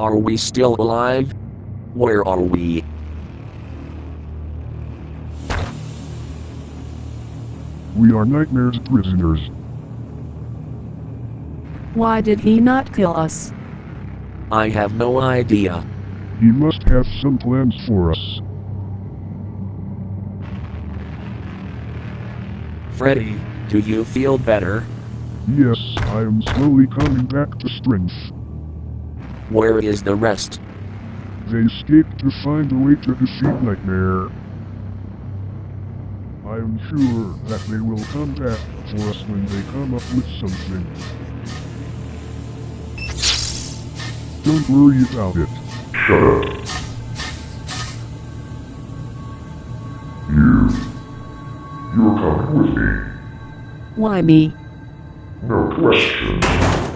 Are we still alive? Where are we? We are Nightmare's prisoners. Why did he not kill us? I have no idea. He must have some plans for us. Freddy, do you feel better? Yes, I am slowly coming back to strength. Where is the rest? They escaped to find a way to defeat Nightmare. I am sure that they will come back for us when they come up with something. Don't worry about it. Shut up. You. You're coming with me. Why me? No question.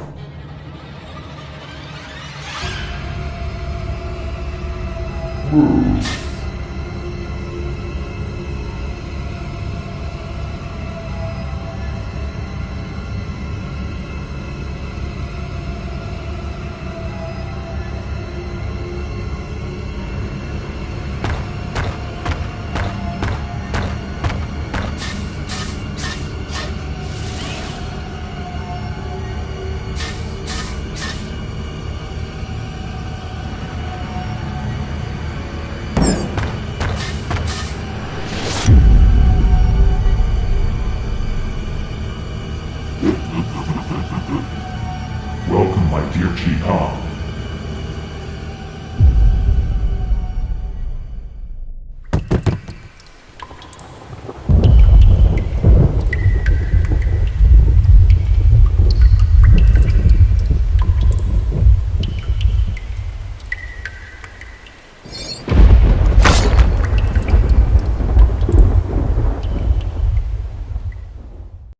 Move. My dear Chi